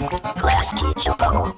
Class teacher bubble.